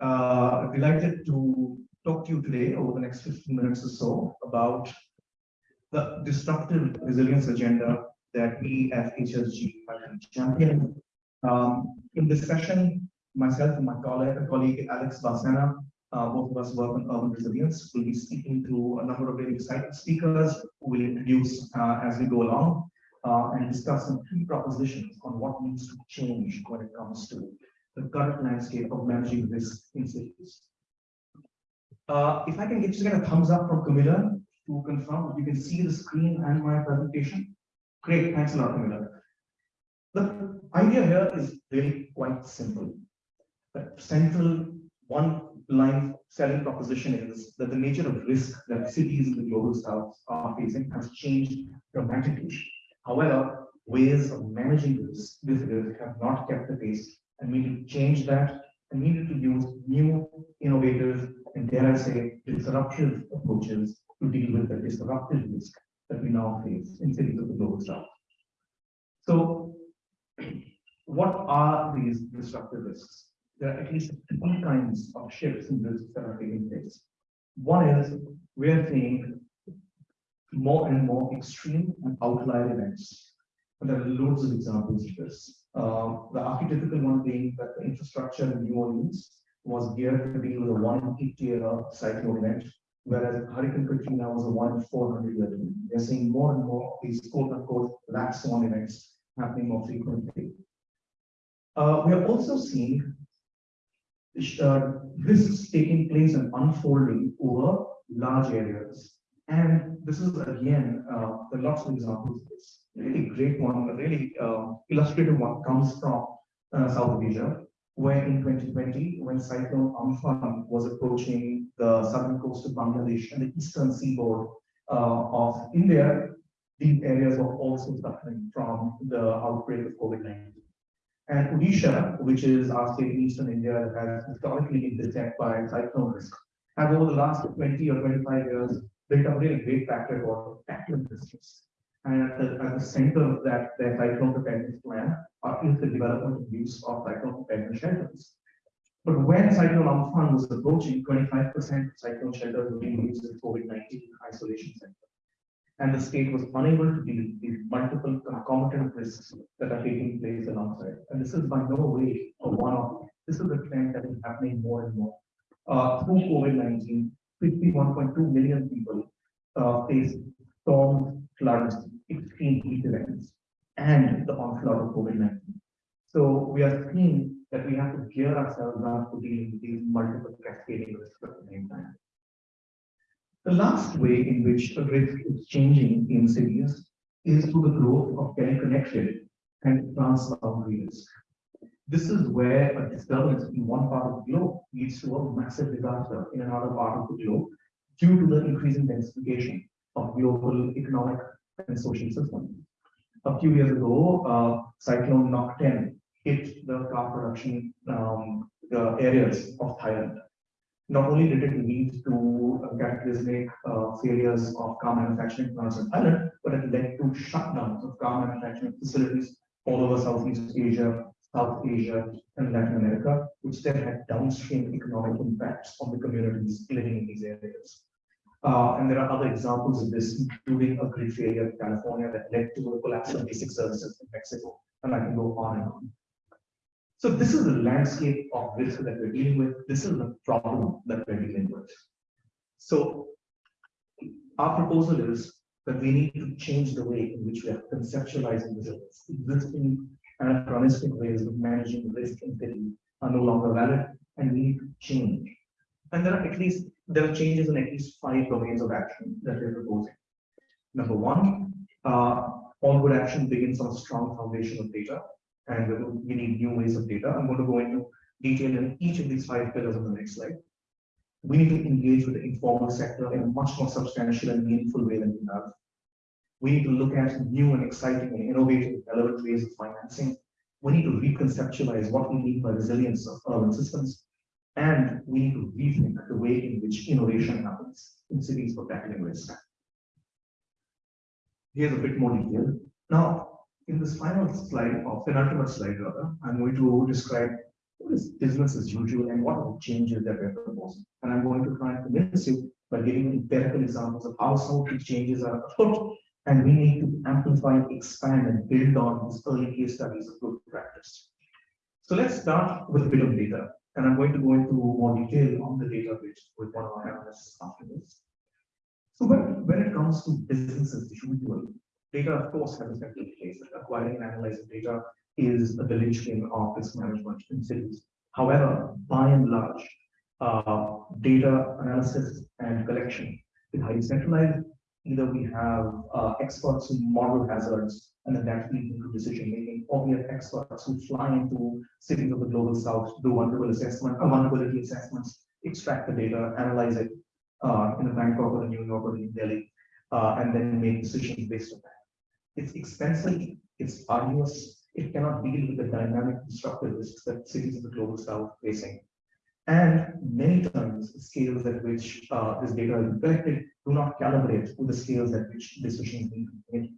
Uh, delighted to talk to you today over the next 15 minutes or so about the disruptive resilience agenda that we at HSG are championing. Um, in this session, myself and my colleague, colleague Alex Balsana, uh, both of us work on urban resilience. We'll be speaking to a number of very exciting speakers who will introduce uh, as we go along uh, and discuss some key propositions on what needs to change when it comes to the current landscape of managing risk in cities. Uh, if I can get just get a thumbs up from Camilla to confirm you can see the screen and my presentation. Great, thanks a lot, Camilla. The idea here is really quite simple. The central one line selling proposition is that the nature of risk that cities in the global south are facing has changed dramatically. However, ways of managing this, this risk have not kept the pace and we need to change that and we need to use new, innovative, and dare I say, disruptive approaches to deal with the disruptive risk that we now face in cities of the global south. So, what are these disruptive risks? There are at least three kinds of shifts in risks that are taking place. One is we are seeing more and more extreme and outlier events. And there are loads of examples of this. Uh, the archetypical one being that the infrastructure in New Orleans was geared to deal with a one in 50 year cyclone event, whereas Hurricane Katrina was a one in 400 year event. We're seeing more and more of these quote unquote black swan events happening more frequently. Uh, we are also seeing uh, risks taking place and unfolding over large areas. And this is again, uh, lots of examples of this really great one, a really uh, illustrative one comes from uh, South Asia, where in 2020, when Cyclone Amphan was approaching the southern coast of Bangladesh and the eastern seaboard uh, of India, these areas were also suffering from the outbreak of COVID-19. And Odisha, which is our state in eastern India has historically been beset by cyclone risk, has over the last 20 or 25 years built a really great track record of tackling this. And at the, at the center of that, their cyclone preparedness plan is the development and use of cyclone preparedness shelters. But when Cyclone Amphan was approaching, 25% of cyclone shelters were being used as COVID-19 isolation centers. And the state was unable to deal with these multiple concomitant risks that are taking place alongside. And this is by no way a one-off. This is a trend that is happening more and more. Uh, through COVID-19, 51.2 million people uh, faced storms, floods, extreme heat events and the onslaught of COVID-19. So we are seeing that we have to gear ourselves up to deal with these multiple cascading risks at the same time. The last way in which a risk is changing in cities is through the growth of teleconnected and transboundary risk. This is where a disturbance in one part of the globe leads to a massive disaster in another part of the globe due to the increasing densification of global economic and social system. A few years ago, uh, Cyclone Nock-ten hit the car production um, the areas of Thailand. Not only did it lead to cataclysmic uh, failures of car manufacturing plants in Thailand, but it led to shutdowns of car manufacturing facilities all over Southeast Asia, South Asia, and Latin America, which then had downstream economic impacts on the communities living in these areas. Uh, and there are other examples of this, including a grid failure in California that led to a collapse of basic services in Mexico. And I can go on and on. So this is the landscape of risk that we're dealing with. This is the problem that we're dealing with. So our proposal is that we need to change the way in which we are conceptualizing resilience. Existing anachronistic ways of managing risk in city are no longer valid, and we need to change. And there are at least there are changes in at least five domains of action that we're proposing. Number one, uh, all good action begins on a strong foundation of data, and we need new ways of data. I'm going to go into detail in each of these five pillars on the next slide. We need to engage with the informal sector in a much more substantial and meaningful way than we have. We need to look at new and exciting and innovative relevant ways of financing. We need to reconceptualize what we mean by resilience of urban systems and we need to rethink the way in which innovation happens in cities for tackling risk. Here's a bit more detail. Now, in this final slide, or penultimate slide rather, I'm going to describe what is business as usual and what are the changes that we're proposing. And I'm going to try and convince you by giving empirical examples of how some of these changes are afoot, and we need to amplify, expand, and build on these early case studies of good practice. So let's start with a bit of data, and I'm going to go into more detail on the data bit with one of our analysts after this. So when, when it comes to businesses usual, data of course has a central place. Acquiring and analyzing data is the linchpin of risk management in cities. However, by and large, uh, data analysis and collection is highly centralized. Either we have uh, experts who model hazards and then that leads into decision making, or we have experts who fly into cities of the global south, do vulnerability assessment, uh, vulnerability assessments, extract the data, analyze it uh, in the Bangkok or the New York or New Delhi, uh, and then make decisions based on that. It's expensive, it's arduous, it cannot deal with the dynamic disruptive risks that cities of the global south are facing. And many times, scales at which uh, this data is collected do not calibrate with the scales at which decisions need to be made.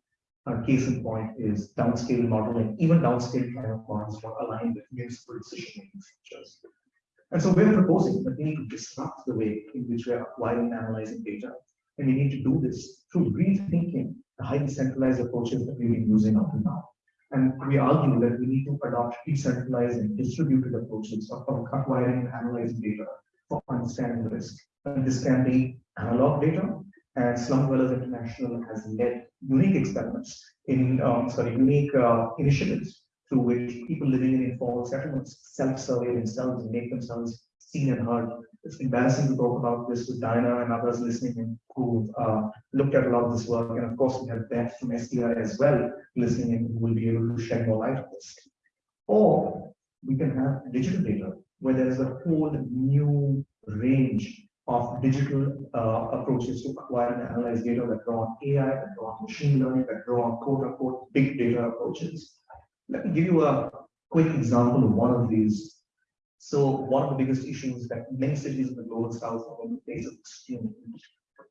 A case in point is downscale modeling, even downscale climate models are aligned with municipal decision-making structures. And so we're proposing that we need to disrupt the way in which we're acquiring and analyzing data. And we need to do this through rethinking the highly centralized approaches that we've been using up to now. And we argue that we need to adopt decentralized and distributed approaches of acquiring and analyzing data for understanding risk. And this can be analog data, and Slum Dwellers International has led unique experiments in, um, sorry, unique uh, initiatives through which people living in informal settlements self-survey themselves and make themselves seen and heard. It's embarrassing to talk about this with Diana and others listening who've uh, looked at a lot of this work. And of course, we have Beth from SDI as well listening in who will be able to shed more light on this. Or we can have digital data where there's a whole new range of digital uh, approaches to acquire and analyze data that draw on AI, that draw on machine learning, that draw on quote unquote big data approaches. Let me give you a quick example of one of these. So one of the biggest issues that many cities in the global south are going face is extreme heat.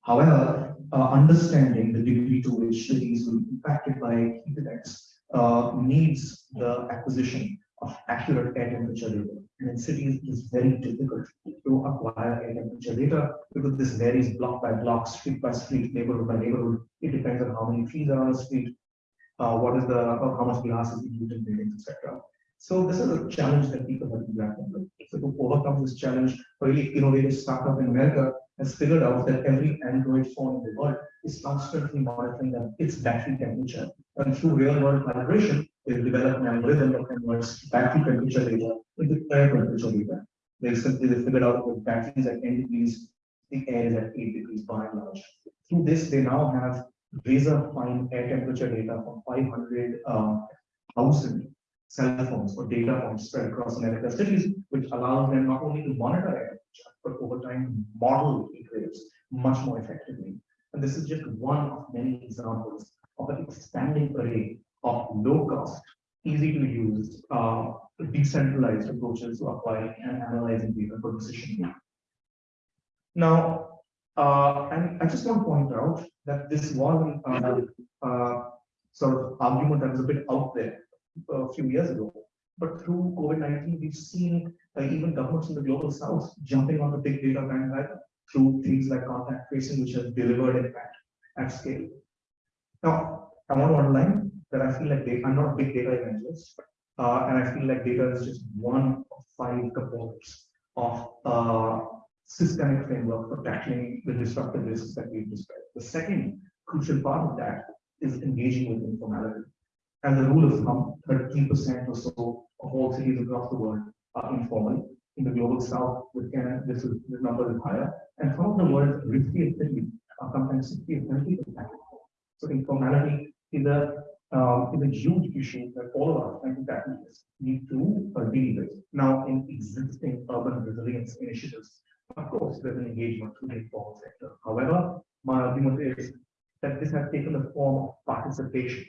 However, uh, understanding the degree to which cities will be impacted by heat events uh, needs the acquisition of accurate air temperature data. And in cities, it is very difficult to acquire air temperature data because this varies block by block, street by street, neighborhood by neighborhood. It depends on how many trees are on the street, uh, what is the how much glass is used in buildings, etc. So this is a challenge that people have to grapple with. So to overcome this challenge, a really innovative startup in America has figured out that every Android phone in the world is constantly monitoring its battery temperature. And through real-world calibration, they've developed an algorithm that converts battery temperature data into air temperature data. They simply they figured out that batteries at 10 degrees, the air is at 8 degrees by and large. Through this, they now have razor fine air temperature data from 500,000 um, cell phones or data points spread across America cities, which allows them not only to monitor temperature, but over time model heat much more effectively. And this is just one of many examples of an expanding array of low cost, easy to use, uh, decentralized approaches to acquiring and analyzing data for decision making. Now, uh, and I just want to point out that this was uh, uh, sort of argument that was a bit out there a few years ago. But through COVID-19, we've seen uh, even governments in the global south jumping on the big data bandwagon through things like contact tracing, which has delivered impact at scale. Now, I want to underline that I feel like data, I'm not a big data evangelist, uh, and I feel like data is just one of five components of uh, systemic framework for tackling the disruptive risks that we've described. The second crucial part of that is engaging with informality. And the rule of thumb, 13% or so of all cities across the world are informal. In the global south, with Canada, this, is, this number is higher. And some of the world's riskiest cities are sometimes 60 or 70 percent. So informality is a um, is a huge issue that all of us, practitioners, need to uh, deal with. Now, in existing urban resilience initiatives, of course, there's an engagement through the informal sector. However, my argument is that this has taken the form of participation,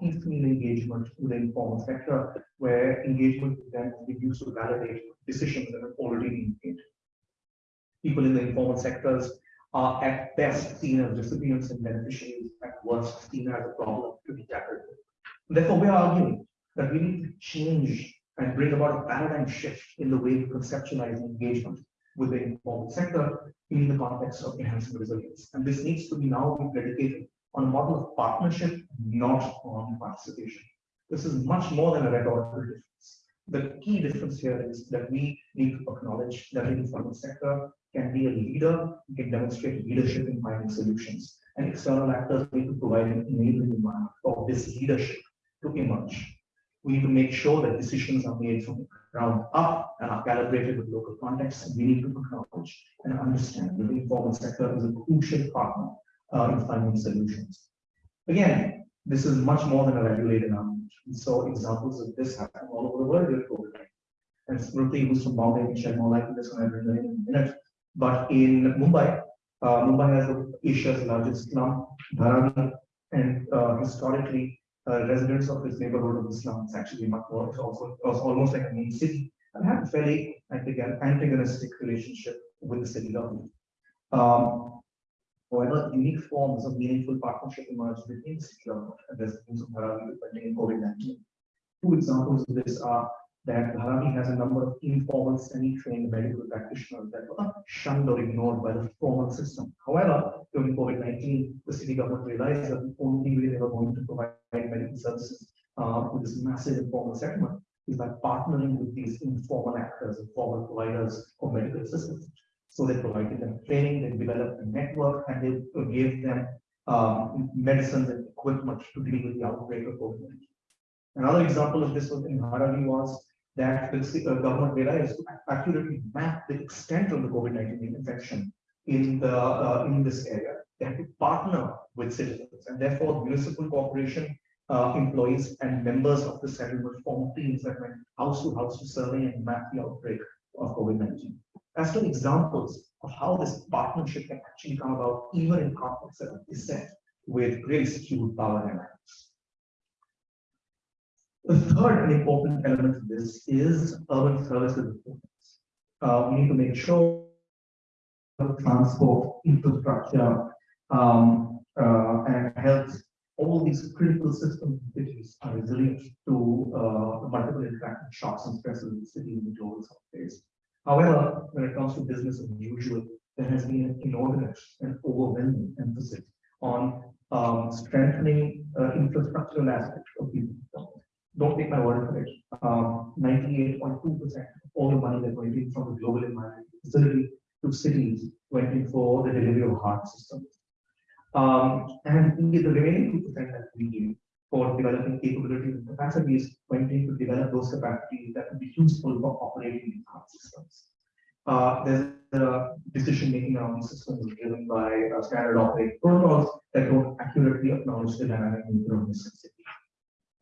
piecemeal engagement with the informal sector, where engagement with them be used to validate decisions that have already been made. People in the informal sectors are at best seen as recipients and beneficiaries, at worst seen as a problem to be tackled. Therefore, we are arguing that we need to change and bring about a paradigm shift in the way we conceptualize engagement with the informal sector in the context of enhancing resilience. And this needs to be now predicated on a model of partnership, not on participation. This is much more than a rhetorical difference. The key difference here is that we need to acknowledge that the informal sector can be a leader, can demonstrate leadership in finding solutions, and external actors need to provide an enabling environment for this leadership to emerge. We need to make sure that decisions are made from the ground up and are calibrated with local context. We need to acknowledge and understand that the informal sector is a crucial partner uh, in finding solutions. Again, this is much more than a regulated argument. We saw examples of this happening all over the world with COVID. And Smriti, who's from Bombay, can shed more on this bring in a minute. But in Mumbai, uh, Mumbai has Asia's largest slum, Dharavi, and uh, historically, uh, residents of this neighborhood of the slum, it's actually much more, it's also it was almost like a main city, and had a fairly antagonistic relationship with the city government. Um, however, unique forms of meaningful partnership emerged between government and residents of Dharavi on COVID-19. Two examples of this are that Dharavi has a number of informal semi-trained medical practitioners that were shunned or ignored by the formal system. However, during COVID-19, the city government realized that the only way they were going to provide medical services uh, with this massive informal segment is by partnering with these informal actors, informal providers of medical assistance. So they provided them training, they developed a network, and they gave them um, medicines and equipment to deal with the outbreak of COVID-19. Another example of this was in Dharavi was that the uh, government realized to accurately map the extent of the COVID-19 infection in the uh, in this area. They had to partner with citizens, and therefore municipal corporation uh, employees and members of the settlement formed teams that went house to house to survey and map the outbreak of COVID-19. As to examples of how this partnership can actually come about, even in contexts that with really skewed power dynamics. The third and important element of this is urban services. Uh, we need to make sure transport infrastructure um, uh, and health, all these critical systems in cities are resilient to uh, multiple interactive shocks and stresses in the city in the global space. However, when it comes to business as usual, there has been an inordinate and overwhelming emphasis on um, strengthening uh, infrastructural aspects of these don't take my word for it. 98.2% um, of all the money that went in from the global environment facility to cities went in for the delivery of hard systems. Um, and the remaining 2% that we need for developing capabilities and capacities went in to develop those capacities that would be useful for operating these hard systems. Uh, there's a decision making around these systems driven by uh, standard operating protocols that don't accurately acknowledge the dynamic nature of the system.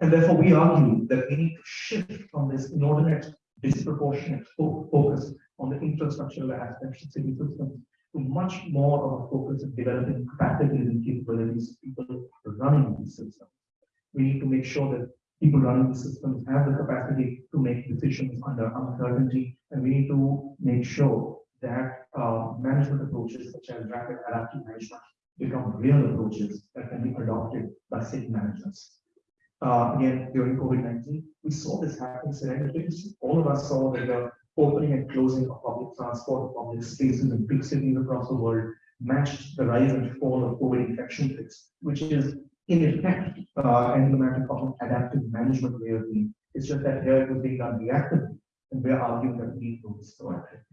And therefore, we argue that we need to shift from this inordinate, disproportionate focus on the infrastructural aspects of city systems to much more of a focus on developing capacities and capabilities of people running these systems. We need to make sure that people running the systems have the capacity to make decisions under uncertainty, and we need to make sure that uh, management approaches such as rapid adaptive management become real approaches that can be adopted by city managers uh, again during COVID-19. We saw this happen serendipitously. All of us saw that the opening and closing of public transport, public spaces in big cities across the world matched the rise and fall of COVID infection rates, which is in effect uh, emblematic of an adaptive management way of being. It's just that here it was being done reactively, and we're arguing that we need to do proactively.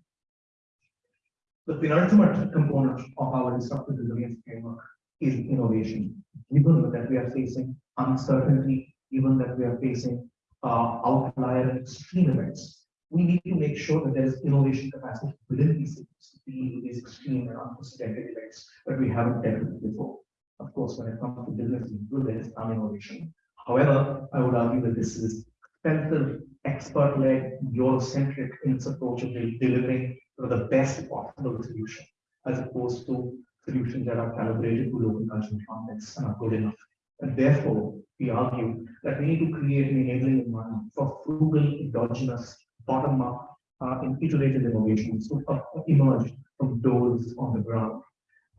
The penultimate component of our disruptive resilience framework is innovation. Given that we are facing uncertainty, given that we are facing uh, outlier extreme events, we need to make sure that there is innovation capacity within these cities to deal with these extreme and unprecedented events that we haven't dealt with before. Of course, when it comes to business, there is some innovation. However, I would argue that this is expensive, expert-led, Eurocentric in its approach of delivering the best possible solution, as opposed to solutions that are calibrated to local cultural contexts and are good enough. And therefore, we argue that we need to create an enabling environment for frugal, endogenous, bottom-up, uh, and iterative innovations to uh, emerge from those on the ground.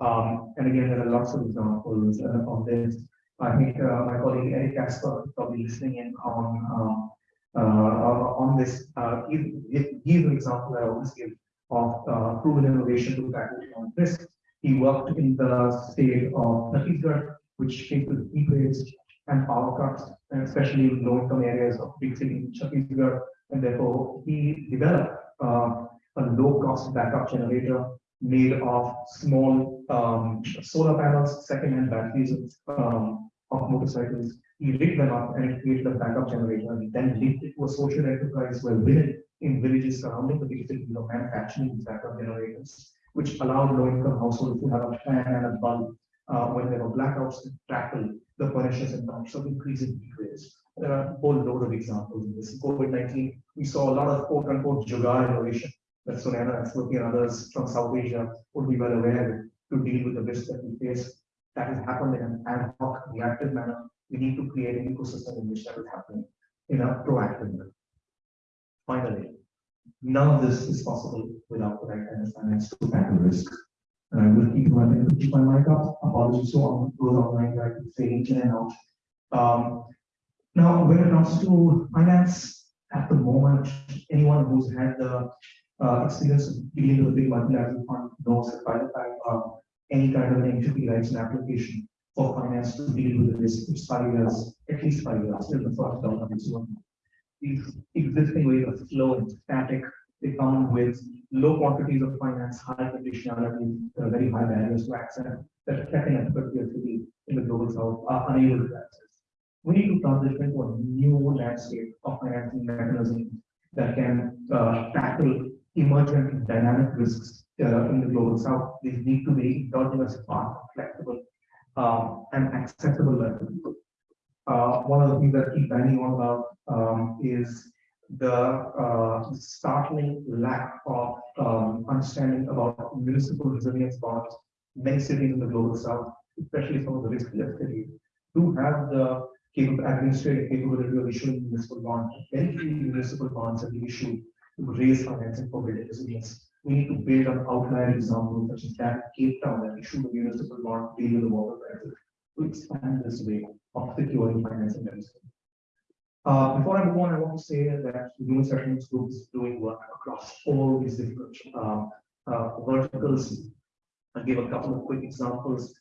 Um, and again, there are lots of examples uh, of this. I think uh, my colleague Eric Kasper is probably listening in on um, uh, on on this. Uh, he's an example I always give of proven innovation to tackle economic risk. He worked in the state of Chhattisgarh, which faces heat waves and power cuts, and especially in low-income areas of big city Chhattisgarh. And therefore, he developed uh, a low-cost backup generator made of small um, solar panels, second-hand batteries um, of motorcycles. He lit them up and created a backup generator and then linked it to a social enterprise where women in villages surrounding the cities are manufacturing these backup generators, which allowed low-income households to have a fan and a bulb uh, when there were blackouts to tackle the pernicious impacts of increasing heat waves. There are a whole load of examples in this. COVID-19, we saw a lot of quote unquote jugaad innovation that Sunana and Smriti and others from South Asia would be well aware to deal with the risk that we face. That has happened in an ad hoc, reactive manner. We need to create an ecosystem in which that is happening in a proactive manner. Finally, none of this is possible without the right kind of finance to tackle risk. And I will keep my, keep my mic up. Apologies to all those online that I could fade in and out. Um, now, when it comes to finance, at the moment, anyone who's had the uh, experience of dealing with a big multilateral fund knows that by the time uh, any kind of an entity writes an application for finance to deal with this, it's five years, at least five years, till the first dollar is one. These existing ways of flow and static, they come with low quantities of finance, high conditionality, uh, very high barriers to access that tech and in the global south are unable to access. We need to transition to a new landscape of financing mechanisms that can uh, tackle emergent dynamic risks uh, in the global south. These need to be smart, flexible, um, and accessible. Uh, one of the things that I keep banging on about um, is the uh, startling lack of um, understanding about municipal resilience bonds. Many cities in the global south, especially some of the riskier cities, do have the capable administrative capability of issuing municipal bonds. Very few municipal bonds have been issued to raise financing for building resilience. We need to build on outlier examples such as that Cape Town that issued a municipal bond deal with the water crisis to expand this way of securing financing mechanisms. Uh, before I move on, I want to say that the Human Settlements Group is doing work across all these different uh, uh, verticals. I'll give a couple of quick examples.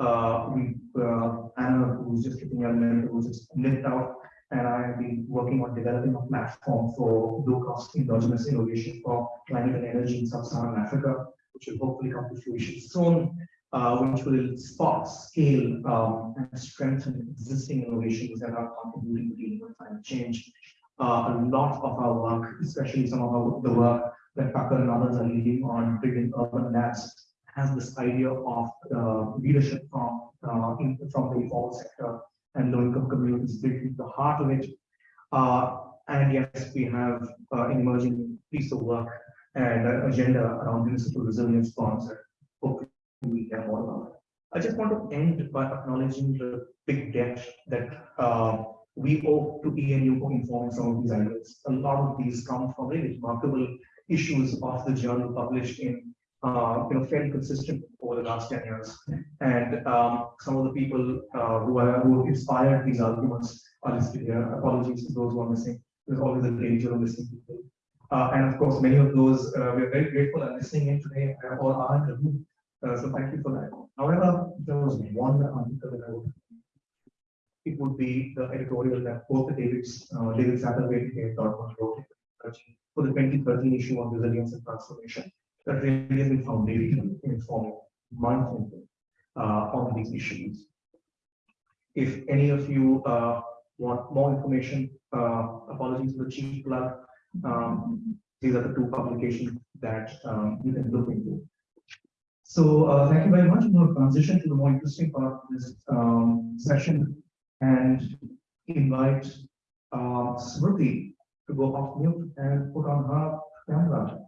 Uh, we, uh, Anna, who's just getting element, who's just nipped out, and I have been working on developing a platform for low-cost endogenous innovation for climate and energy in sub-Saharan Africa, which will hopefully come to fruition soon uh, which will spot, scale, um, and strengthen existing innovations that are contributing to dealing with climate change. Uh, a lot of our work, especially some of our, the work that Tucker and others are leading on building urban labs, has this idea of uh, leadership from uh, in, from the informal sector and low-income communities the heart of it. Uh, and yes, we have uh, an emerging piece of work and uh, agenda around municipal resilience that hopefully we more about. I just want to end by acknowledging the big debt that uh, we owe to E&U for informing some of these ideas. A lot of these come from really remarkable issues of the journal published in, uh, you know, fairly consistent over the last 10 years. And um, some of the people uh, who, are, who inspired these arguments are listed here. Apologies to those who are missing. There's always a danger of missing people. Uh, and of course, many of those uh, we're very grateful are listening in today uh, or are in the room. Uh, so thank you for that. However, there was one article that I would, it would be the editorial that both David's, uh, David Satterthwaite and Dodman wrote for the 2013 issue on resilience and transformation. That really has been foundational in informing my thinking uh, on these issues. If any of you uh, want more information, uh, apologies for the cheap plug. Um, these are the two publications that um, you can look into. So uh, thank you very much. We'll transition to the more interesting part of this um, session and invite uh, Smriti to go off mute and put on her camera.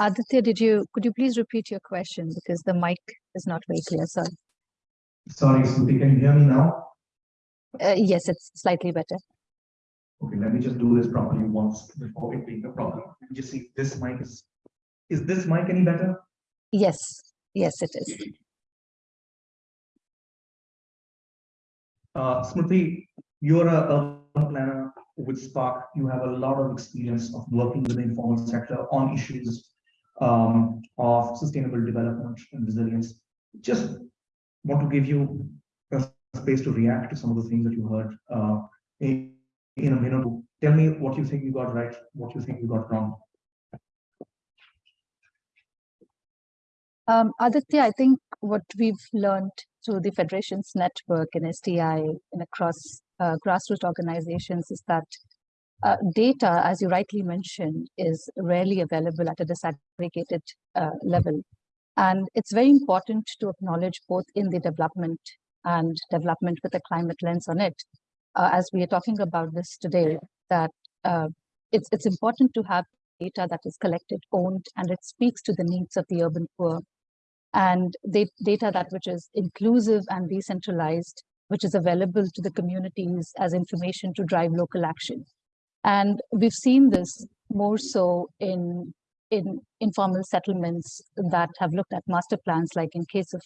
Aditya, did you, could you please repeat your question because the mic is not very clear, sorry. Sorry, Smriti, can you hear me now? Uh, yes, it's slightly better. Okay, let me just do this properly once before it being a problem. Let me just see this mic is, is this mic any better? Yes, yes, it is. Uh, Smriti, you're a urban planner with SPARC. You have a lot of experience of working with the informal sector on issues um, of sustainable development and resilience. Just want to give you a space to react to some of the things that you heard uh, in, in a minute. Tell me what you think you got right, what you think you got wrong. Um, Aditya, I think what we've learned through the Federations Network and SDI and across uh, grassroots organizations is that uh, data, as you rightly mentioned, is rarely available at a disaggregated uh, level. And it's very important to acknowledge both in the development and development with a climate lens on it. Uh, as we are talking about this today, that uh, it's, it's important to have data that is collected, owned, and it speaks to the needs of the urban poor and data that which is inclusive and decentralized, which is available to the communities as information to drive local action. And we've seen this more so in, in informal settlements that have looked at master plans, like in case of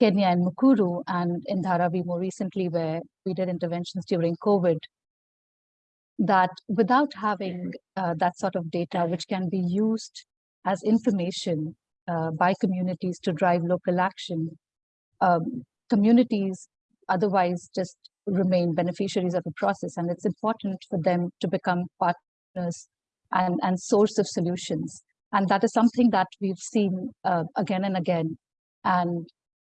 Kenya and Mukuru, and in Dharavi more recently, where we did interventions during COVID, that without having uh, that sort of data, which can be used as information uh, by communities to drive local action, um, communities otherwise just remain beneficiaries of the process. And it's important for them to become partners and, and source of solutions. And that is something that we've seen uh, again and again. And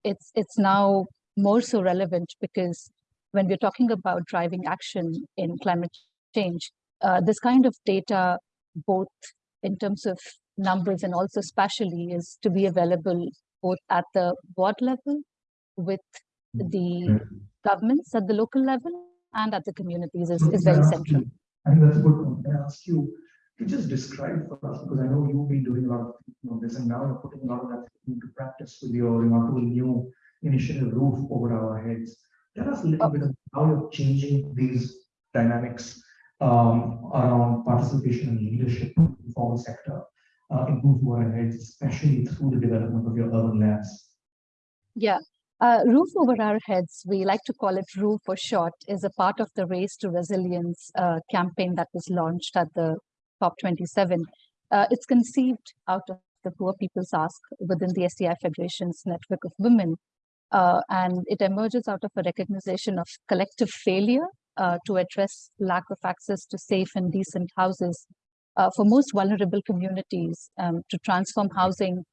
it's, it's now more so relevant because when we're talking about driving action in climate change, uh, this kind of data, both in terms of numbers and also spatially is to be available both at the board level with the governments at the local level and at the communities is, is very central. You, I think that's a good point. Can I ask you to just describe for us, because I know you've been doing a lot of thinking on this and now you're putting a lot of that into practice with your remarkable new initiative roof over our heads. Tell us a little bit about how you're changing these dynamics um, around participation and leadership in the formal sector uh, improve our heads, especially through the development of your urban labs? Yeah, uh, Roof Over Our Heads, we like to call it ROOF for short, is a part of the Race to Resilience uh, campaign that was launched at the COP27. Uh, it's conceived out of the Poor People's Ask within the SDI Federation's network of women. Uh, and it emerges out of a recognition of collective failure uh, to address lack of access to safe and decent houses uh, for most vulnerable communities um, to transform housing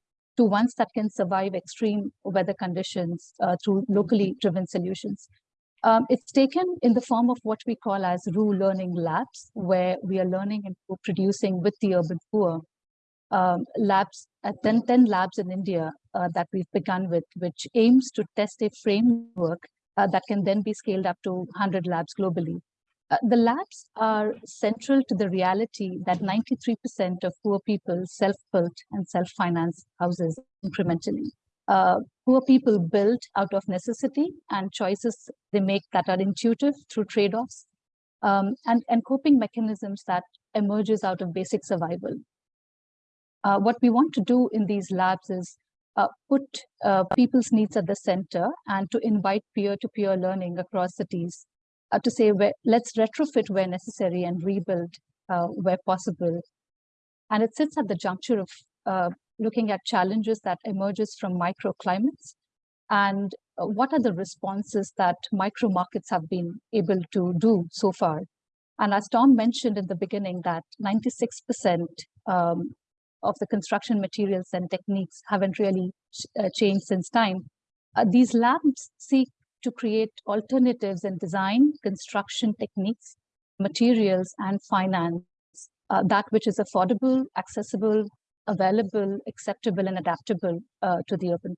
to ones that can survive extreme weather conditions uh, through locally driven solutions. Um, it's taken in the form of what we call as RU learning labs, where we are learning and producing with the urban poor. Um, labs, uh, 10, 10 labs in India uh, that we've begun with, which aims to test a framework uh, that can then be scaled up to 100 labs globally. Uh, the labs are central to the reality that 93% of poor people self-built and self-finance houses incrementally. Uh, poor people build out of necessity and choices they make that are intuitive through trade-offs um, and, and coping mechanisms that emerges out of basic survival. Uh, what we want to do in these labs is uh, put uh, people's needs at the center and to invite peer-to-peer -peer learning across cities uh, to say where, let's retrofit where necessary and rebuild uh, where possible. And it sits at the juncture of uh, looking at challenges that emerges from microclimates and uh, what are the responses that micro markets have been able to do so far. And as Tom mentioned in the beginning that 96% um, of the construction materials and techniques haven't really ch uh, changed since time. Uh, these labs seek to create alternatives in design, construction techniques, materials, and finance, uh, that which is affordable, accessible, available, acceptable, and adaptable uh, to the urban.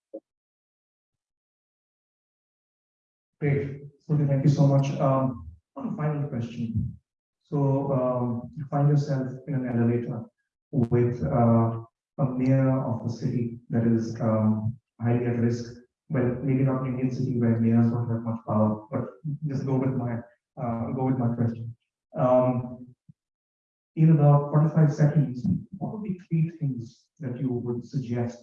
Great. Thank you so much. Um, one final question. So um, you find yourself in an elevator with uh, a mayor of a city that is um, highly at risk well, maybe not Indian city where mayors don't have much power, but just go with my uh, go with my question. Um, in about 45 seconds, what would be three things that you would suggest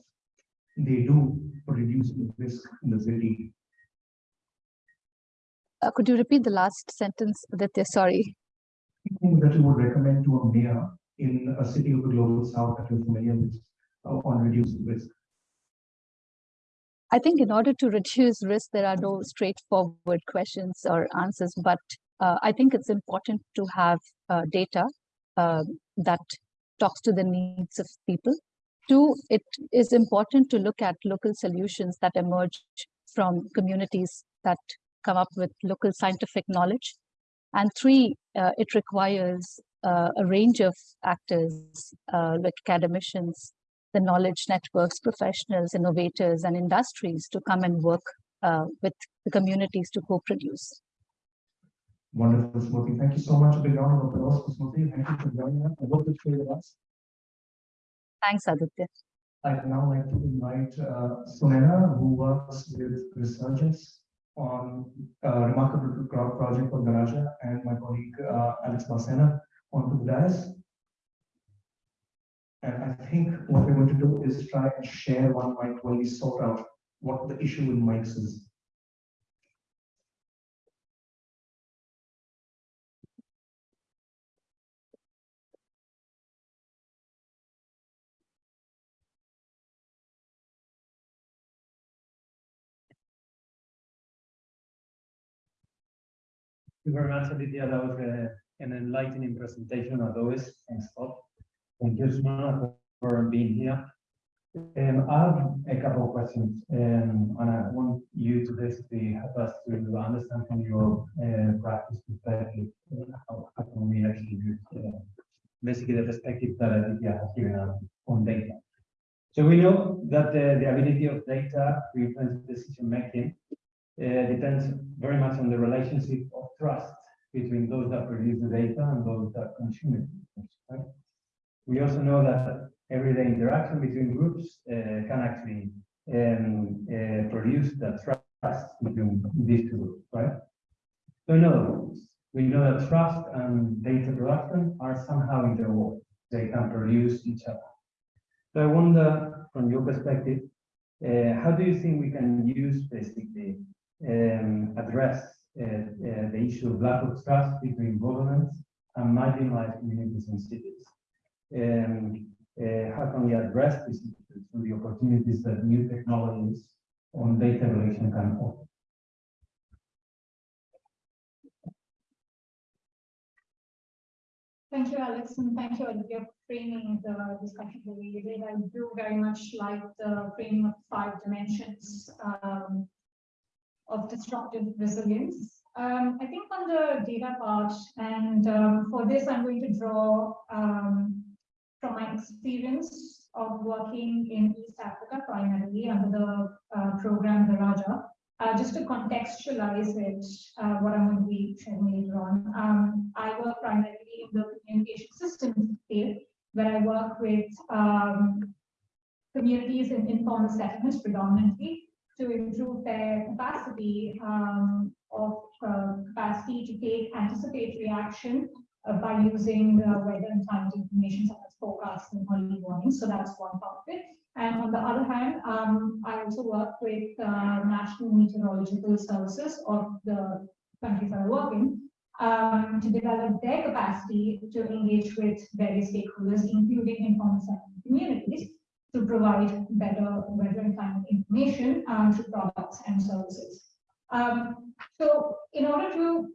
they do for reducing the risk in the city? Uh, could you repeat the last sentence, Aditya? Sorry. Anything that you would recommend to a mayor in a city of the global south that you're familiar with uh, on reducing risk? I think in order to reduce risk, there are no straightforward questions or answers, but uh, I think it's important to have uh, data um, that talks to the needs of people. Two, it is important to look at local solutions that emerge from communities that come up with local scientific knowledge. And three, uh, it requires uh, a range of actors uh, like academicians, the knowledge networks, professionals, innovators, and industries to come and work uh, with the communities to co-produce. Wonderful, Smriti. Thank you so much. A big round of applause for Smriti. Thank you for joining us. I hope you stay with us. Thanks, Aditya. I'd now like to invite uh, Sunena, who works with researchers on a remarkable pro- project for Daraja, and my colleague uh, Alex Balsena onto the dais. And I think what we're going to do is try and share one mic while we sort out what the issue with mics is. Thank you very much, Aditya. That was uh, an enlightening presentation as always. Thanks, Bob. Thank you, Sumana, for being here. Um, I have a couple of questions, um, and I want you to basically help us to understand from your uh, practice perspective uh, how, how can we actually use uh, basically the perspective that Aditya has given us on data. So we know that the ability of data to influence decision making uh, depends very much on the relationship of trust between those that produce the data and those that consume it. Right? We also know that everyday interaction between groups uh, can actually um, uh, produce that trust between these two groups, right? So in other words, we know that trust and data production are somehow interwoven. They can produce each other. So I wonder, from your perspective, uh, how do you think we can use basically um, address uh, uh, the issue of lack of trust between governments and marginalized communities and cities? Um, uh, how can we address this issue through the opportunities that new technologies on data relation can offer? Thank you, Alex, and thank you, Olivia, for framing the discussion did. I do very much like the framing of five dimensions um, of disruptive resilience. Um, I think on the data part, and um, for this, I'm going to draw um, from my experience of working in East Africa, primarily under the uh, program Daraja. Uh, just to contextualize it, uh, what I'm going to be sharing later on, um, I work primarily in the communication systems field, where I work with um, communities in informal settlements predominantly to improve their capacity um, of uh, capacity to take anticipatory action uh, by using uh, weather and climate information such as forecasts and early warnings. So that's one part of it. And on the other hand, um, I also work with uh, National Meteorological Services of the countries I work in um, to develop their capacity to engage with various stakeholders, including settlement communities, to provide better weather and climate information um, to products and services. Um, so in order to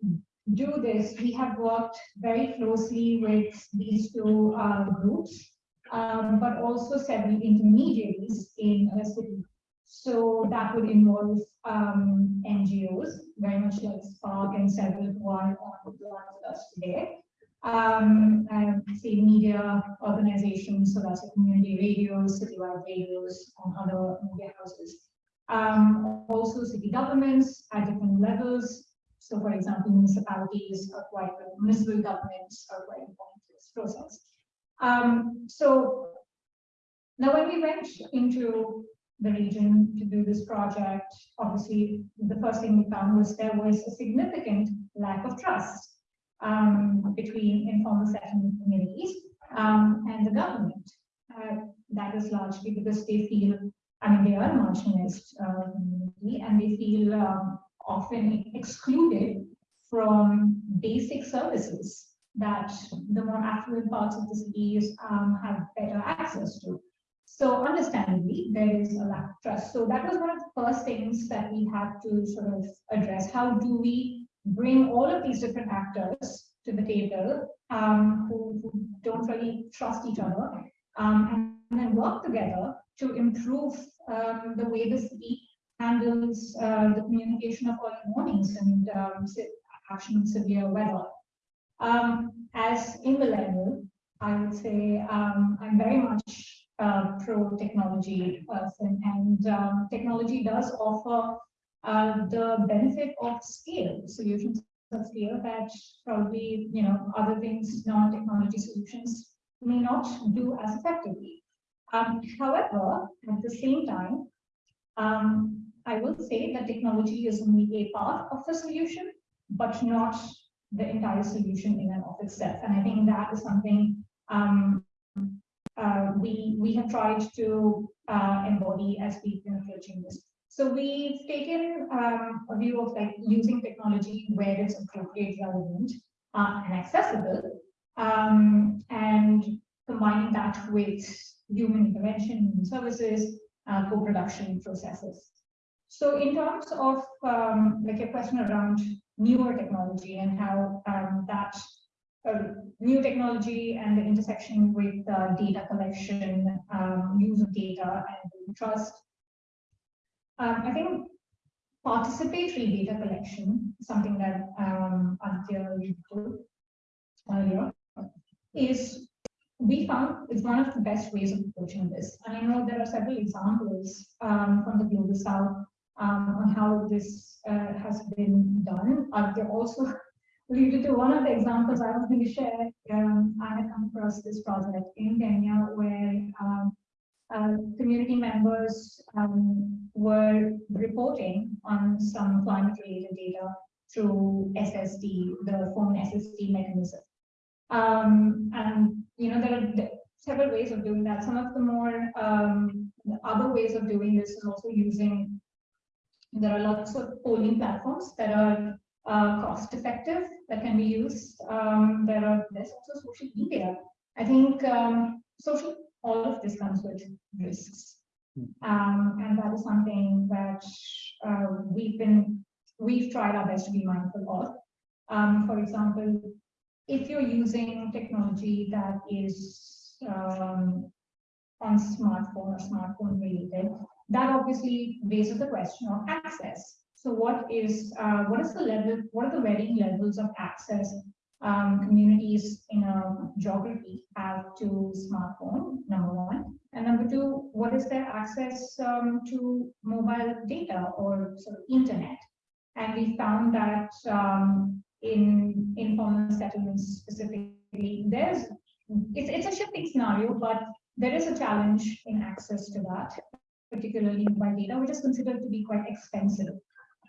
do this, we have worked very closely with these two uh, groups um, but also several intermediaries in a city. So that would involve um, NGOs, very much like SPARC and several who are on with us today. Um, and say media organizations, so that's like community radios, citywide radios, and other media houses. Um, also city governments at different levels. So for example, municipalities are quite, municipal governments are quite important to this process. Um, so now when we went into the region to do this project, obviously the first thing we found was there was a significant lack of trust um, between informal settlement communities um, and the government. Uh, that is largely because they feel, I mean, they are marginalized uh, community and they feel um, often excluded from basic services that the more affluent parts of the cities um, have better access to. So understandably, there is a lack of trust. So that was one of the first things that we had to sort of address. How do we bring all of these different actors to the table um, who, who don't really trust each other um, and then work together to improve um, the way the city handles uh, the communication of early warnings and um, action in severe weather. Um, as a millennial, I would say um, I'm very much uh, pro technology person, and um, technology does offer uh, the benefit of scale solutions of scale that probably you know other things, non-technology solutions may not do as effectively. Um, however, at the same time, um, I will say that technology is only a part of the solution, but not the entire solution in and of itself. And I think that is something um, uh, we we have tried to uh, embody as we've been approaching this. So we've taken um, a view of like using technology where it's appropriate, relevant, uh, and accessible, um, and combining that with human intervention in services, uh, co-production processes. So in terms of um, like a question around newer technology and how um, that uh, new technology and the intersection with uh, data collection, um, use of data and trust. Um, I think participatory data collection, something that um, Aditya earlier, is we found is one of the best ways of approaching this. And I know there are several examples um, from the global south um, on how this uh, has been done. Uh, they also alluded to one of the examples I was going to share. Um, I had come across this project in Kenya where um, uh, community members um, were reporting on some climate related data through SSD, the phone SSD mechanism. Um, and you know, there are several ways of doing that. Some of the more um, the other ways of doing this is also using there are lots of polling platforms that are uh, cost effective that can be used. Um, there are there's also social media. I think um, social all of this comes with risks, um, and that is something that uh, we've been we've tried our best to be mindful of. Um, for example, if you're using technology that is um, on smartphone or smartphone related, that obviously raises the question of access. So what is uh, what is the level, what are the varying levels of access um, communities in a geography have to smartphone, number one. And number two, what is their access um, to mobile data or sort of internet? And we found that um, in informal settlements specifically, there's it's, it's a shifting scenario, but there is a challenge in access to that particularly mobile data, which is considered to be quite expensive.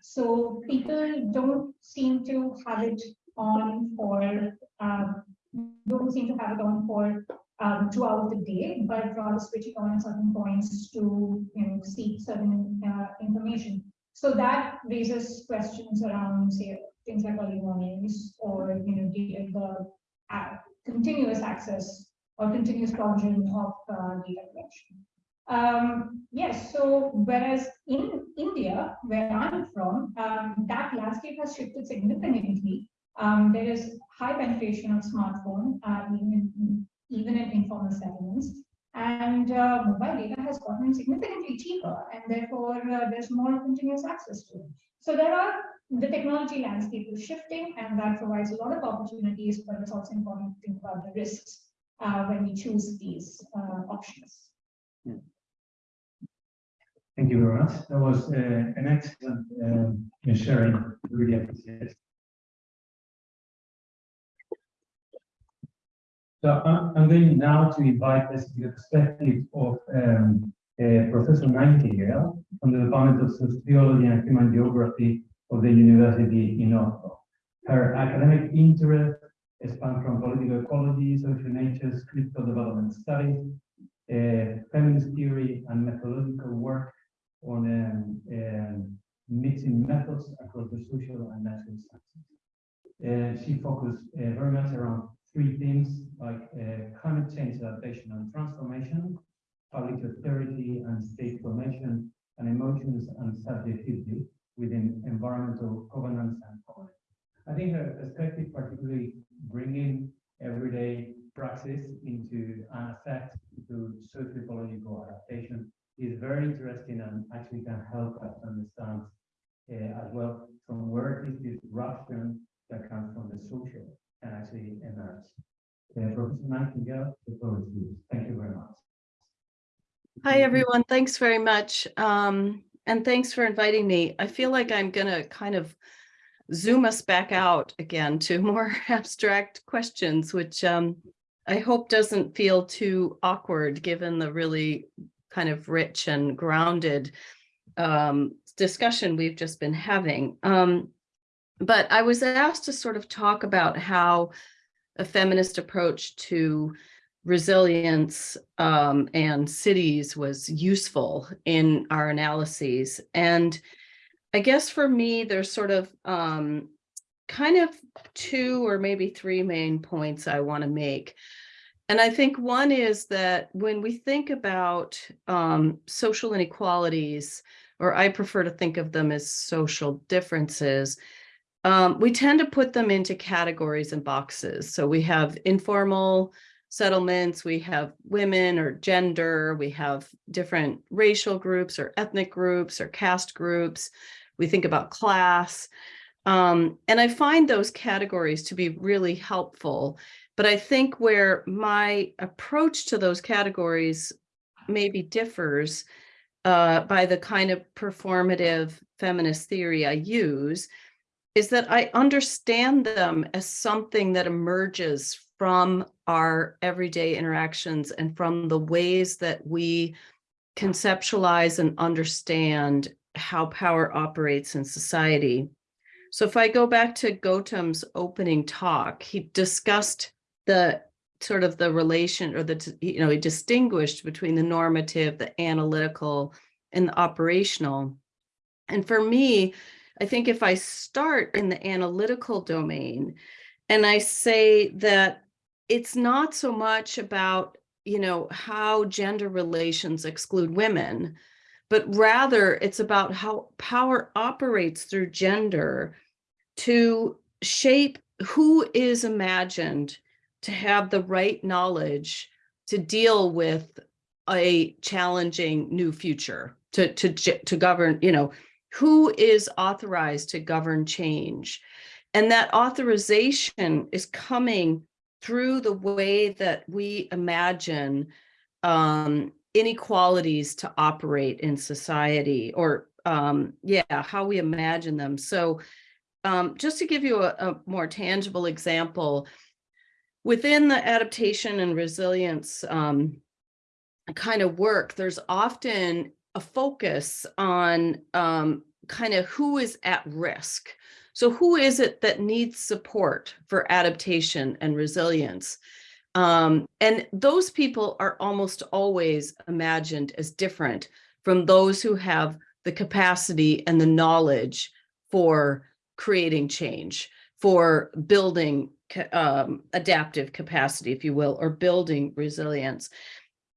So people don't seem to have it on for, um, don't seem to have it on for um, throughout the day, but rather switch it on at certain points to you know, seek certain uh, information. So that raises questions around, say, things like early warnings or you know, the, the uh, continuous access or continuous provision of uh, data collection. Um, yes, so whereas in India, where I'm from, um, that landscape has shifted significantly. Um, there is high penetration of smartphone, uh, even, in, even in informal settlements. And uh, mobile data has gotten significantly cheaper, and therefore uh, there's more continuous access to it. So there are the technology landscape is shifting, and that provides a lot of opportunities, but it's also important to think about the risks uh, when we choose these uh, options. Thank you very much. That was uh, an excellent um, sharing. Really appreciate it. So I'm, going now to invite us to the perspective of um, uh, Professor Nightingale from the Department of Sociology and Human Geography of the University in Oslo. Her academic interest span from political ecology, social natures, critical development studies, uh, feminist theory, and methodological work on um, um, mixing methods across the social and natural sciences. Uh, she focused uh, very much around three themes like uh, climate change adaptation and transformation, public authority and state formation, and emotions and subjectivity within environmental governance and policy. I think her perspective, particularly bringing everyday praxis into an effect to socio-ecological adaptation, is very interesting and actually can help us understand uh, as well from where is this disruption that comes from the social and actually emerge. Uh, Professor Nightingale, the floor is yours. Thank you very much. Hi, everyone. Thanks very much. Um, and thanks for inviting me. I feel like I'm gonna kind of zoom us back out again to more abstract questions, which um, I hope doesn't feel too awkward, given the really kind of rich and grounded um, discussion we've just been having. Um, but I was asked to sort of talk about how a feminist approach to resilience um, and cities was useful in our analyses. And I guess for me, there's sort of um, kind of two or maybe three main points I want to make. And I think one is that when we think about um, social inequalities, or I prefer to think of them as social differences, um, we tend to put them into categories and boxes. So we have informal settlements, we have women or gender, we have different racial groups or ethnic groups or caste groups. We think about class. Um, and I find those categories to be really helpful. But I think where my approach to those categories maybe differs uh, by the kind of performative feminist theory I use is that I understand them as something that emerges from our everyday interactions and from the ways that we conceptualize and understand how power operates in society. So if I go back to Gautam's opening talk, he discussed the sort of the relation or the, you know, he distinguished between the normative, the analytical, and the operational. And for me, I think if I start in the analytical domain and I say that it's not so much about, you know, how gender relations exclude women, but rather it's about how power operates through gender to shape who is imagined to have the right knowledge to deal with a challenging new future to to to govern you know who is authorized to govern change. And that authorization is coming through the way that we imagine um, inequalities to operate in society or um, yeah how we imagine them so um, just to give you a, a more tangible example within the adaptation and resilience um, kind of work, there's often a focus on um, kind of who is at risk. So who is it that needs support for adaptation and resilience? Um, and those people are almost always imagined as different from those who have the capacity and the knowledge for creating change, for building um, adaptive capacity, if you will, or building resilience.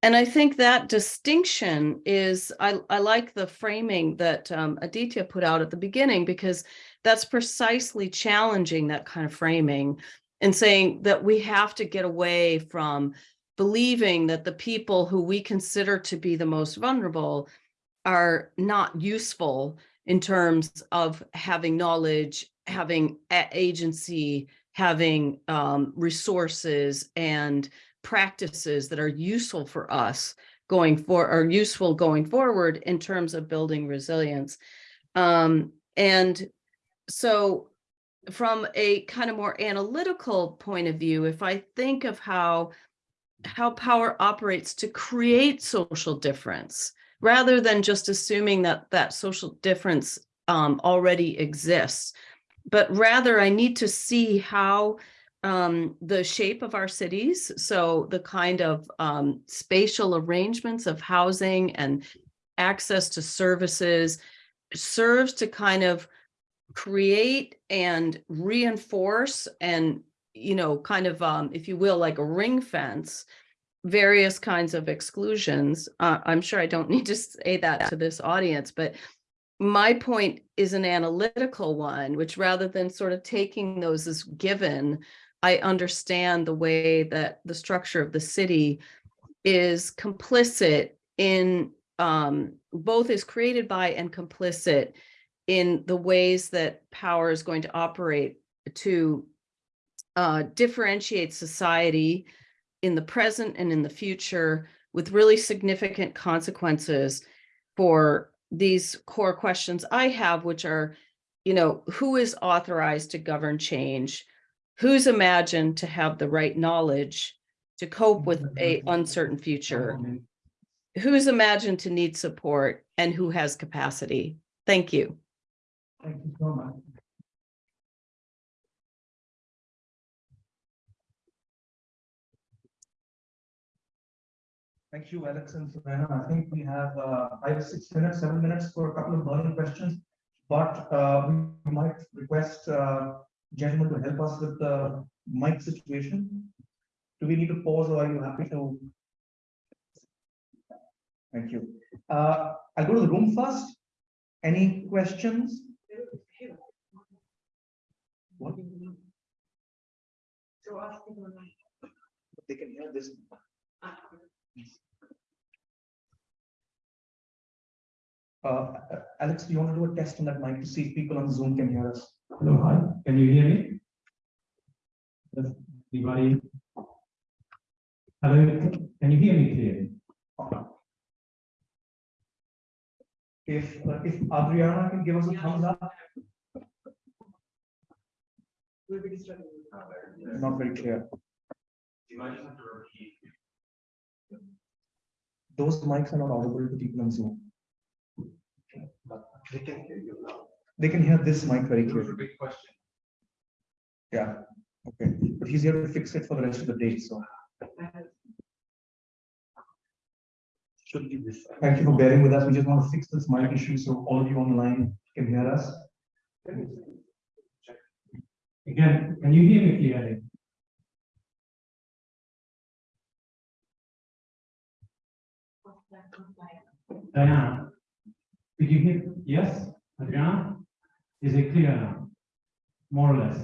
And I think that distinction is, I, I like the framing that um, Aditya put out at the beginning, because that's precisely challenging that kind of framing and saying that we have to get away from believing that the people who we consider to be the most vulnerable are not useful in terms of having knowledge, having agency, having um, resources and practices that are useful for us going for are useful going forward in terms of building resilience. Um, and so from a kind of more analytical point of view, if I think of how how power operates to create social difference, rather than just assuming that that social difference um, already exists, but rather I need to see how um, the shape of our cities, so the kind of um, spatial arrangements of housing and access to services serves to kind of create and reinforce and, you know, kind of, um, if you will, like a ring fence, various kinds of exclusions. Uh, I'm sure I don't need to say that to this audience, but my point is an analytical one, which rather than sort of taking those as given, I understand the way that the structure of the city is complicit in um, both is created by and complicit in the ways that power is going to operate to uh, differentiate society in the present and in the future with really significant consequences for these core questions I have, which are, you know, who is authorized to govern change? Who's imagined to have the right knowledge to cope with a uncertain future? Who's imagined to need support and who has capacity? Thank you. Thank you so much. Thank you, Alex and Savannah. I think we have uh, five, six minutes, seven minutes for a couple of burning questions. But uh, we might request uh, gentlemen to help us with the mic situation. Do we need to pause or are you happy to? Thank you. Uh, I'll go to the room first. Any questions? What? They can hear this. Uh, Alex, do you want to do a test on that mic to see if people on Zoom can hear us? Hello, hi, can you hear me? Does anybody? Hello, can you hear me clearly? If, uh, if Adriana can give us a thumbs up. Not very clear. Those mics are not audible to people on Zoom. But They can hear you now. They can hear this mic very clearly. big question. Yeah, okay, but he's here to fix it for the rest of the day, so Should be this. thank you for bearing with us. We just want to fix this mic issue so all of you online can hear us. Again, can you hear me clearly? Diana? Did you hear, yes, Adriana? Is it clear now? More or less?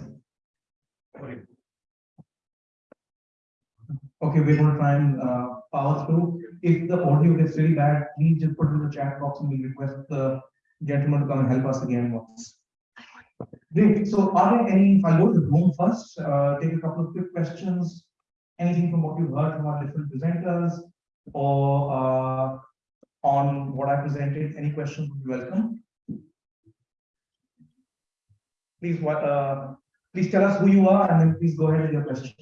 Okay. Okay, we're gonna try and uh power through. If the audio gets really bad, please just put in the chat box and we request the gentleman to come and help us again once. Great, so are there any, if I go to the room first, uh, take a couple of quick questions. Anything from what you've heard from our different presenters or uh on what I presented, any questions would be welcome. Please, what, uh, please tell us who you are and then please go ahead with your question.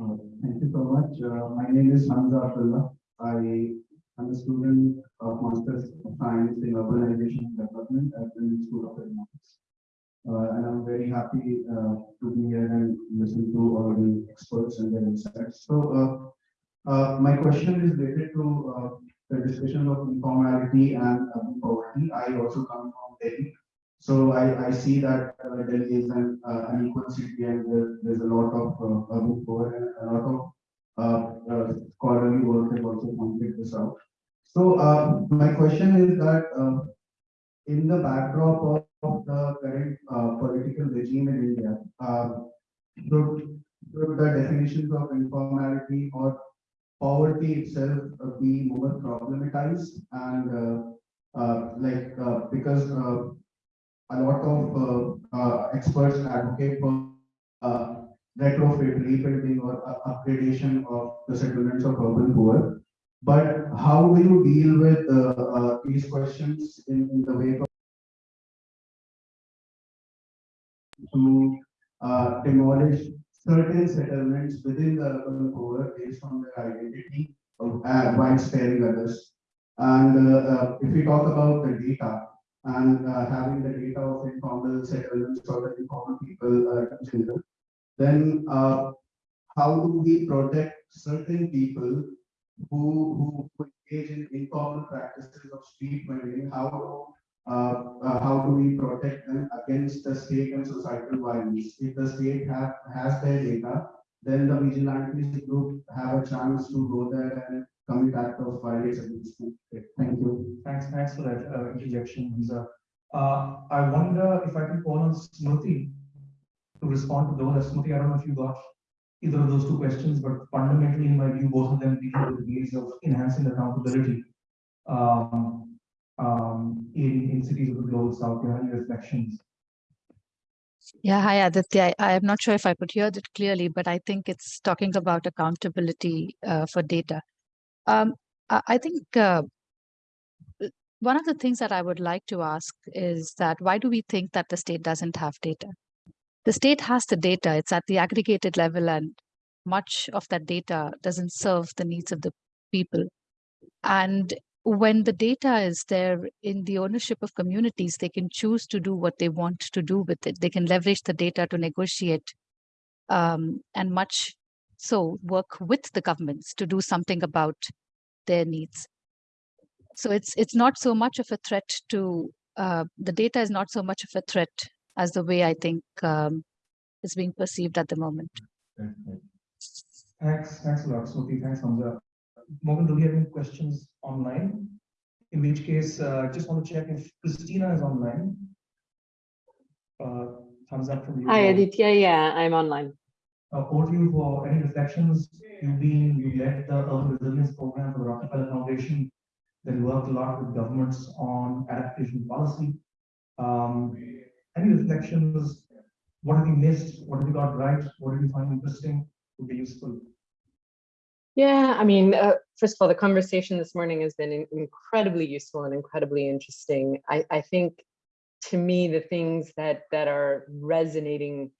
Uh, Thank you so much. Uh, My name is Hamza Abdullah. I am a student of Masters of Science in Urbanization Development at the School of Economics. Uh, And I'm very happy uh, to be here and listen to all the experts and their insights. So uh, uh, my question is related to uh, the discussion of informality and poverty. I also come from Delhi. So I, I see that uh, Delhi is an unequal city and there, there's a lot of urban poor and a lot of scholarly work has also pointed this out. So uh, my question is that uh, in the backdrop of, of the current uh, political regime in India, uh, should, should the definitions of informality or poverty itself uh, be more problematized and uh, uh, like uh, because uh, a lot of uh, uh, experts advocate for uh, retrofit, rebuilding or upgradation of the settlements of urban poor. But how will you deal with uh, uh, these questions in, in the wake of to uh, demolish certain settlements within the urban poor based on their identity of- uh, while sparing others? And uh, uh, if we talk about the data, and uh, having the data of informal settlements or the informal people uh, in general, then uh, how do we protect certain people who, who engage in informal practices of street vending, how uh, uh, how do we protect them against the state and societal violence? If the state have, has their data, then the vigilantes group have a chance to go there and commit act of violence against them. Thank you. Thanks, thanks for that uh, interjection, Hamza. Uh, I wonder if I can call on Smriti to respond to those. Smriti, I don't know if you got either of those two questions, but fundamentally, in my view, both of them deal with ways of enhancing accountability um, um, in, in cities of the global south. Do you have any reflections? Yeah, hi Aditya. I, am not sure if I could hear that clearly, but I think it's talking about accountability uh, for data. Um, I, I think uh, one of the things that I would like to ask is that why do we think that the state doesn't have data? The state has the data, it's at the aggregated level, and much of that data doesn't serve the needs of the people. And when the data is there in the ownership of communities, they can choose to do what they want to do with it. They can leverage the data to negotiate um, and much so work with the governments to do something about their needs. So it's it's not so much of a threat to uh, the data is not so much of a threat as the way I think um, is being perceived at the moment. Thanks, thanks a lot, Smriti. Thanks, Hamza. Morgan, do we have any questions online? In which case, uh, just want to check if Christina is online. Uh, thumbs up from you. Hi, Aditya. Yeah, I'm online. Uh, over to you for any reflections. You've been, you led the urban resilience program for the Rockefeller Foundation. Then worked a lot with governments on adaptation policy. Um, any reflections? What have we missed? What have we got right? What did you find interesting? Would be useful. Yeah, I mean, uh, first of all, the conversation this morning has been incredibly useful and incredibly interesting. I, I think to me, the things that that are resonating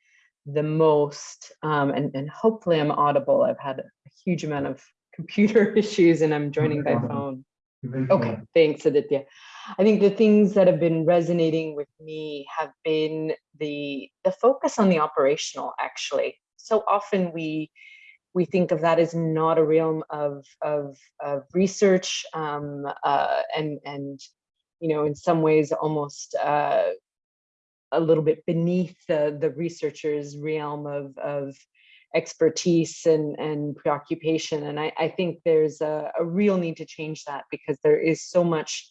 the most, um, and, and hopefully I'm audible. I've had a huge amount of computer issues and I'm joining by phone. Okay, thanks, Aditya. I think the things that have been resonating with me have been the the focus on the operational. Actually, so often we we think of that as not a realm of of, of research, um, uh, and and you know, in some ways, almost uh, a little bit beneath the the researcher's realm of of expertise and and preoccupation and i i think there's a, a real need to change that because there is so much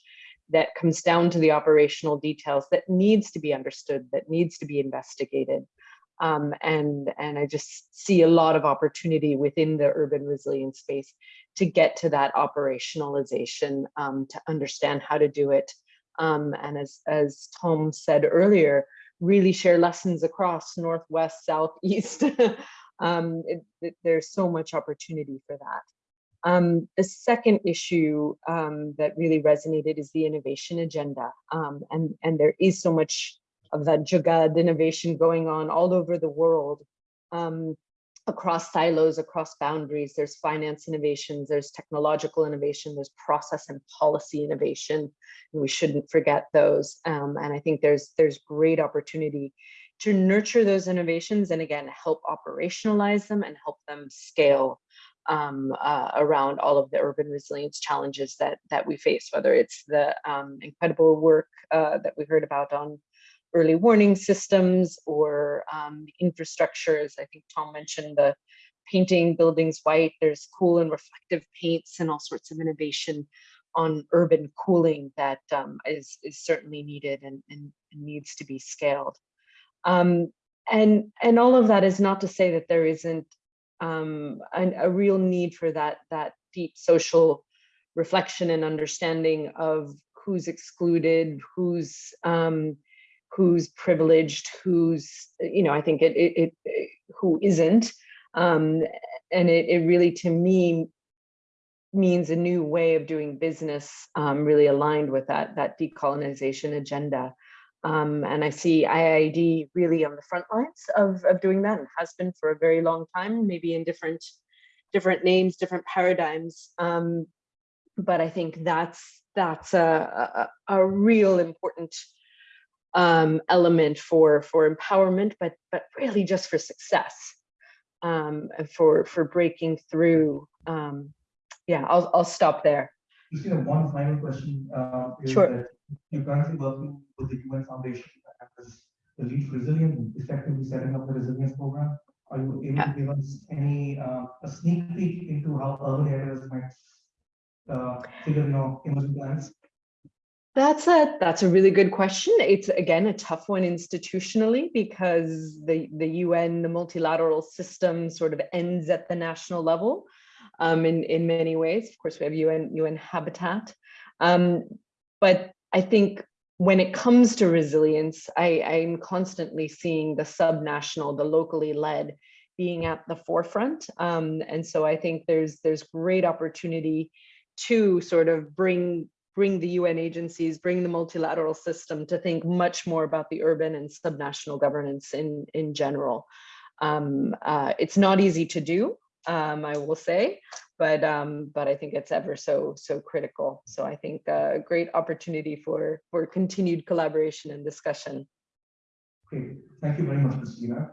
that comes down to the operational details that needs to be understood that needs to be investigated. Um, and and i just see a lot of opportunity within the urban resilience space to get to that operationalization um, to understand how to do it. Um, and as as tom said earlier really share lessons across northwest south east. Um, it, it- there's so much opportunity for that. Um, the second issue um, that really resonated is the innovation agenda. Um, and, and there is so much of that Jugad innovation going on all over the world, um, across silos, across boundaries. There's finance innovations, there's technological innovation, there's process and policy innovation. And we shouldn't forget those. Um, and I think there's, there's great opportunity to nurture those innovations and again help operationalize them and help them scale um, uh, around all of the urban resilience challenges that that we face whether it's the um, incredible work uh, that we heard about on early warning systems or um, infrastructures. I think tom mentioned the painting buildings white. There's cool and reflective paints and all sorts of innovation on urban cooling that um, is is certainly needed and, and needs to be scaled. Um, and and all of that is not to say that there isn't um, an, a real need for that that deep social reflection and understanding of who's excluded, who's um, who's privileged, who's you know I think it it, it, it who isn't, um, and it it really to me means a new way of doing business, um, really aligned with that that decolonization agenda. Um, and I see IIED really on the front lines of, of doing that and has been for a very long time, maybe in different different names, different paradigms. Um, but I think that's that's a, a, a real important um, element for for empowerment, but but really just for success, um, and for for breaking through um, yeah, I'll, I'll stop there. Christina, one final question. uh, Sure. You're currently working with the UN Foundation as the lead resilient, effectively setting up the resilience program. Are you able to give us any, uh, a sneak peek into how urban areas might uh, figure in your emerging plans? That's a that's a really good question. It's again a tough one institutionally because the the UN, the multilateral system sort of ends at the national level um, in in many ways. Of course, we have UN UN Habitat, um, but I think when it comes to resilience, I, I'm constantly seeing the subnational, the locally led, being at the forefront, um, and so I think there's there's great opportunity to sort of bring bring the UN agencies, bring the multilateral system to think much more about the urban and subnational governance in, in general. Um, uh, it's not easy to do, um, I will say, but um, but I think it's ever so so critical. So I think a great opportunity for for continued collaboration and discussion. Great, thank you very much, Christina.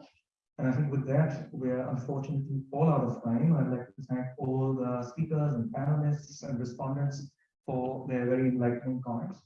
And I think with that, we're unfortunately all out of time. I'd like to thank all the speakers and panelists and respondents for their very enlightening comments.